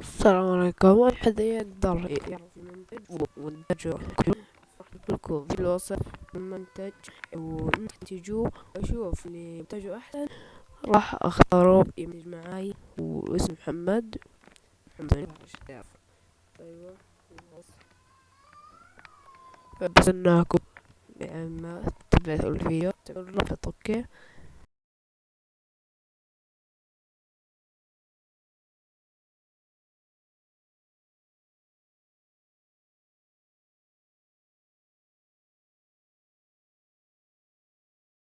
السلام عليكم. حد يقدر يعرف المنتج وإنتاجه لكم في الوصف المنتج ونتيجه وأشوف اللي منتجه أحسن. راح أختاره يمنتج معاي واسم محمد. محمد. أيوة. بس إنكم لما تبعثوا الفيديو. تعملوا رابط أوكي.